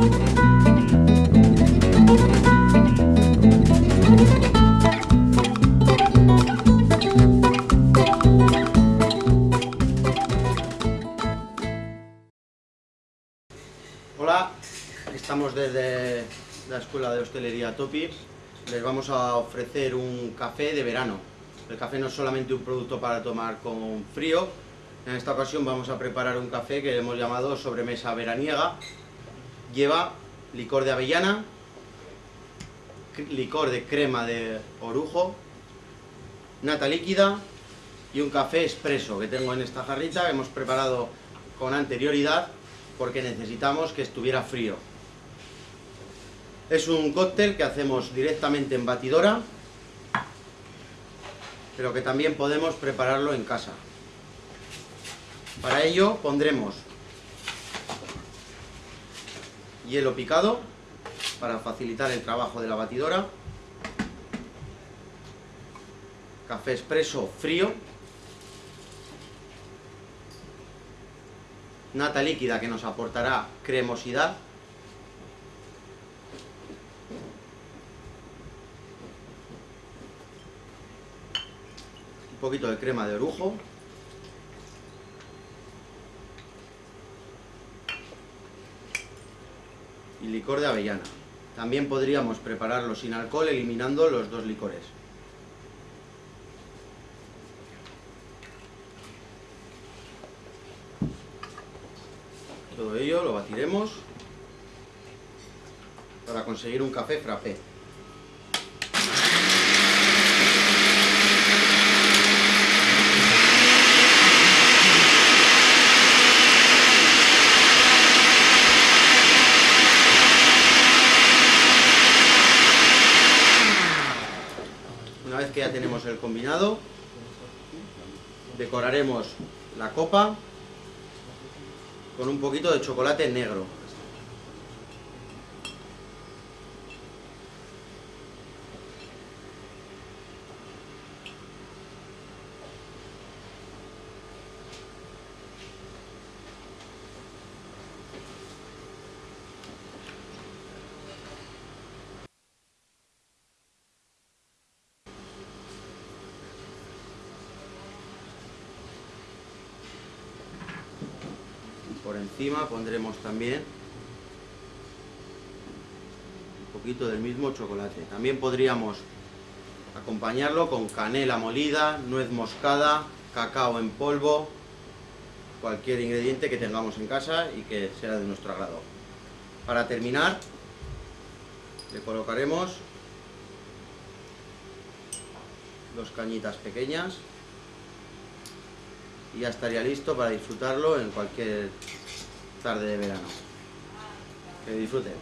Hola, estamos desde la Escuela de Hostelería Topi. Les vamos a ofrecer un café de verano. El café no es solamente un producto para tomar con frío. En esta ocasión vamos a preparar un café que hemos llamado sobremesa veraniega. Lleva licor de avellana, licor de crema de orujo, nata líquida y un café expreso que tengo en esta jarrita que hemos preparado con anterioridad porque necesitamos que estuviera frío. Es un cóctel que hacemos directamente en batidora, pero que también podemos prepararlo en casa. Para ello pondremos hielo picado para facilitar el trabajo de la batidora, café expreso frío, nata líquida que nos aportará cremosidad, un poquito de crema de orujo, licor de avellana. También podríamos prepararlo sin alcohol eliminando los dos licores. Todo ello lo batiremos para conseguir un café frappé. Tenemos el combinado, decoraremos la copa con un poquito de chocolate negro. Por encima pondremos también un poquito del mismo chocolate. También podríamos acompañarlo con canela molida, nuez moscada, cacao en polvo, cualquier ingrediente que tengamos en casa y que sea de nuestro agrado. Para terminar, le colocaremos dos cañitas pequeñas y ya estaría listo para disfrutarlo en cualquier tarde de verano. Que disfruten.